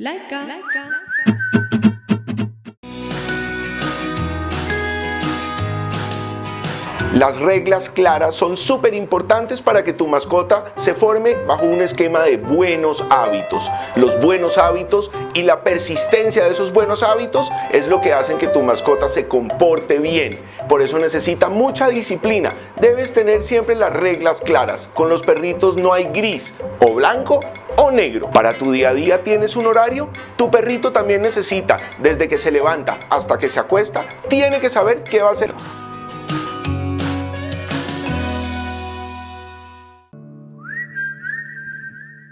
Laika. Laika. Las reglas claras son súper importantes para que tu mascota se forme bajo un esquema de buenos hábitos. Los buenos hábitos y la persistencia de esos buenos hábitos es lo que hacen que tu mascota se comporte bien. Por eso necesita mucha disciplina. Debes tener siempre las reglas claras. Con los perritos no hay gris, o blanco o negro. Para tu día a día tienes un horario. Tu perrito también necesita, desde que se levanta hasta que se acuesta, tiene que saber qué va a hacer.